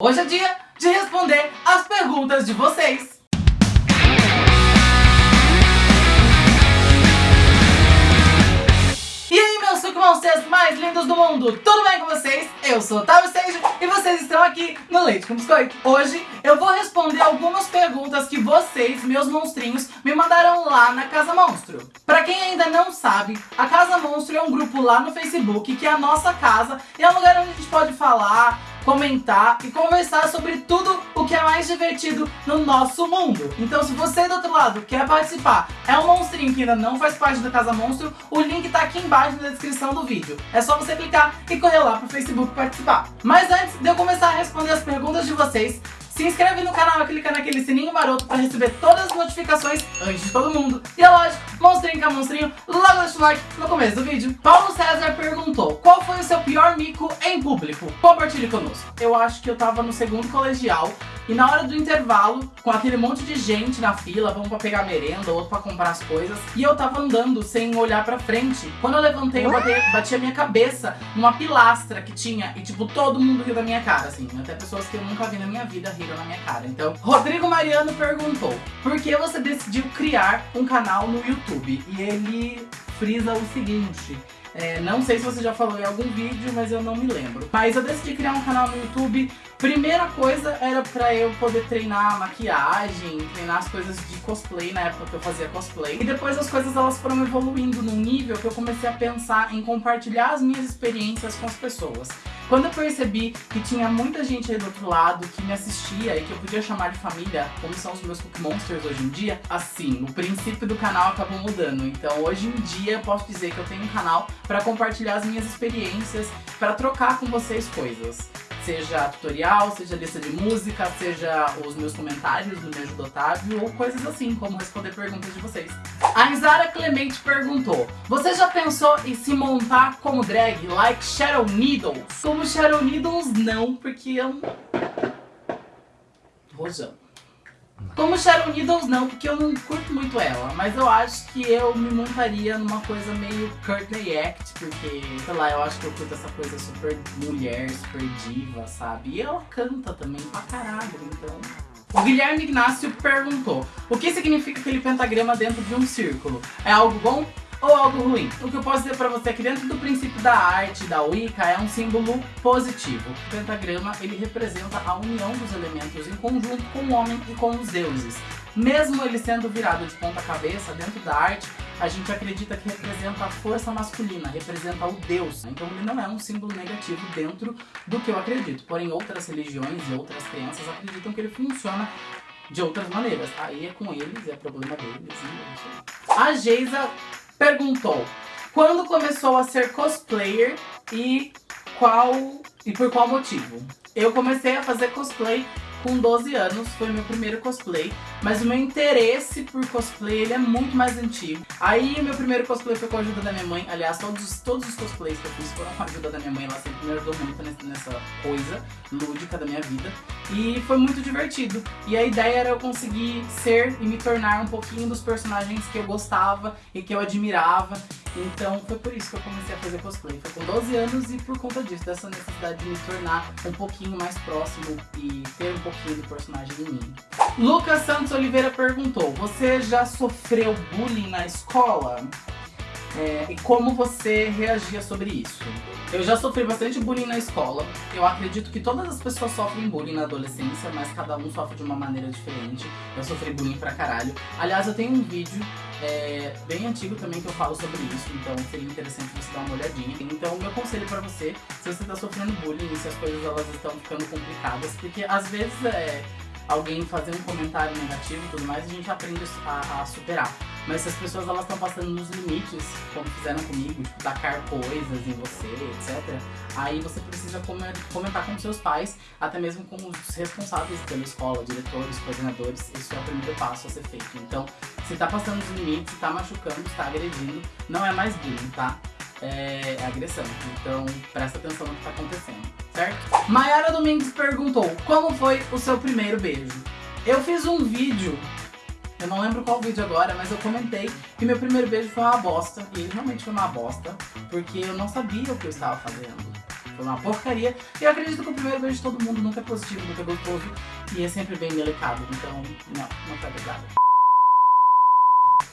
Hoje é dia de responder as perguntas de vocês. E aí, meus Monsters mais lindos do mundo, tudo bem com vocês? Eu sou Otávio Sage e vocês estão aqui no Leite com Biscoito. Hoje eu vou responder algumas perguntas que vocês, meus monstrinhos, me mandaram lá na Casa Monstro. Pra quem ainda não sabe, a Casa Monstro é um grupo lá no Facebook que é a nossa casa e é um lugar onde a gente pode falar, comentar e conversar sobre tudo o que é mais divertido no nosso mundo. Então se você do outro lado quer participar, é um monstrinho que ainda não faz parte da Casa Monstro, o link tá aqui embaixo na descrição do vídeo. É só você clicar e correr lá pro Facebook participar. Mas antes de eu começar a responder as perguntas de vocês, se inscreve no canal e clica naquele sininho maroto para receber todas as notificações antes de todo mundo. E é lógico, monstrinho com monstrinho, logo deixa o like no começo do vídeo. Paulo César o seu pior mico em público? Compartilhe conosco. Eu acho que eu tava no segundo colegial e na hora do intervalo, com aquele monte de gente na fila, vamos pra pegar merenda, outro pra comprar as coisas, e eu tava andando sem olhar pra frente. Quando eu levantei, eu bati, bati a minha cabeça numa pilastra que tinha, e tipo, todo mundo riu da minha cara, assim. Até pessoas que eu nunca vi na minha vida riram na minha cara. Então, Rodrigo Mariano perguntou, por que você decidiu criar um canal no YouTube? E ele frisa o seguinte... É, não sei se você já falou em algum vídeo, mas eu não me lembro. Mas eu decidi criar um canal no YouTube. Primeira coisa era pra eu poder treinar maquiagem, treinar as coisas de cosplay na época que eu fazia cosplay. E depois as coisas elas foram evoluindo num nível que eu comecei a pensar em compartilhar as minhas experiências com as pessoas. Quando eu percebi que tinha muita gente aí do outro lado que me assistia e que eu podia chamar de família, como são os meus Cookie Monsters hoje em dia, assim, o princípio do canal acabou mudando. Então hoje em dia eu posso dizer que eu tenho um canal para compartilhar as minhas experiências, para trocar com vocês coisas seja tutorial, seja lista de música, seja os meus comentários do Me Ajuda Otávio ou coisas assim, como responder perguntas de vocês. A Isara Clemente perguntou, você já pensou em se montar como drag, like Shadow Needles? Como Shadow Needles, não, porque eu... Rojão. Como Sharon Needles não, porque eu não curto muito ela, mas eu acho que eu me montaria numa coisa meio Courtney Act, porque, sei lá, eu acho que eu curto essa coisa super mulher, super diva, sabe? E ela canta também pra caralho, então... O Guilherme Ignacio perguntou, o que significa aquele pentagrama dentro de um círculo? É algo bom? Ou algo ruim. O que eu posso dizer pra você é que dentro do princípio da arte, da Wicca, é um símbolo positivo. O pentagrama, ele representa a união dos elementos em conjunto com o homem e com os deuses. Mesmo ele sendo virado de ponta cabeça, dentro da arte, a gente acredita que representa a força masculina, representa o Deus. Então ele não é um símbolo negativo dentro do que eu acredito. Porém, outras religiões e outras crenças acreditam que ele funciona de outras maneiras. Aí é com eles, é problema deles. A Geisa perguntou quando começou a ser cosplayer e qual e por qual motivo. Eu comecei a fazer cosplay com 12 anos, foi meu primeiro cosplay, mas o meu interesse por cosplay ele é muito mais antigo. Aí meu primeiro cosplay foi com a ajuda da minha mãe, aliás, todos, todos os cosplays que eu fiz foram com a ajuda da minha mãe, ela sempre me ajudou muito nessa coisa lúdica da minha vida. E foi muito divertido. E a ideia era eu conseguir ser e me tornar um pouquinho dos personagens que eu gostava e que eu admirava. Então foi por isso que eu comecei a fazer cosplay. Foi com 12 anos e por conta disso, dessa necessidade de me tornar um pouquinho mais próximo e ter um pouquinho do personagem em mim. Lucas Santos Oliveira perguntou, você já sofreu bullying na escola? É, e como você reagia sobre isso? Eu já sofri bastante bullying na escola. Eu acredito que todas as pessoas sofrem bullying na adolescência, mas cada um sofre de uma maneira diferente. Eu sofri bullying pra caralho. Aliás, eu tenho um vídeo é, bem antigo também que eu falo sobre isso, então seria interessante você dar uma olhadinha. Então, meu conselho pra você, se você tá sofrendo bullying se as coisas elas estão ficando complicadas, porque às vezes é alguém fazer um comentário negativo e tudo mais, a gente aprende a, a superar. Mas se as pessoas elas estão passando nos limites, como fizeram comigo, tipo, tacar coisas em você, etc. Aí você precisa comentar com seus pais, até mesmo com os responsáveis pela escola, diretores, coordenadores. Esse é o primeiro passo a ser feito. Então, se tá passando os limites, se tá machucando, se tá agredindo, não é mais bullying, tá? É, é agressão. Então, presta atenção no que tá acontecendo, certo? Mayara Domingues perguntou, como foi o seu primeiro beijo? Eu fiz um vídeo eu não lembro qual vídeo agora, mas eu comentei que meu primeiro beijo foi uma bosta. E ele realmente foi uma bosta, porque eu não sabia o que eu estava fazendo. foi uma porcaria. E eu acredito que o primeiro beijo de todo mundo nunca é positivo, nunca é gostoso e é sempre bem delicado. Então, não, não foi pesado.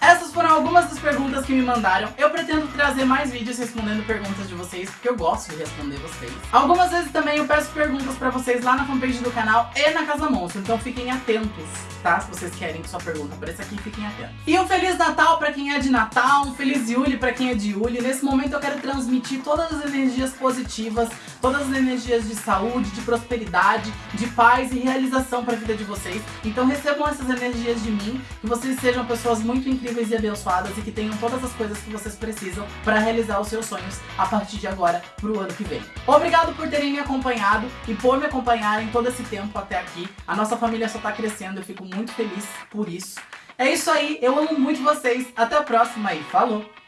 Essas foram algumas das perguntas que me mandaram. Eu pretendo trazer mais vídeos respondendo perguntas de vocês, porque eu gosto de responder vocês. Algumas vezes também eu peço perguntas pra vocês lá na fanpage do canal e na Casa Monstro, então fiquem atentos, tá? Se vocês querem que sua pergunta apareça aqui, fiquem atentos. E um Feliz Natal pra quem é de Natal, um Feliz Yuli pra quem é de Yuli. Nesse momento eu quero transmitir todas as energias positivas, todas as energias de saúde, de prosperidade, de paz e realização pra vida de vocês. Então recebam essas energias de mim, que vocês sejam pessoas muito incríveis e abençoadas e que tenham todas as coisas que vocês precisam para realizar os seus sonhos a partir de agora pro ano que vem. Obrigado por terem me acompanhado e por me acompanharem todo esse tempo até aqui. A nossa família só tá crescendo, eu fico muito feliz por isso. É isso aí, eu amo muito vocês. Até a próxima e falou!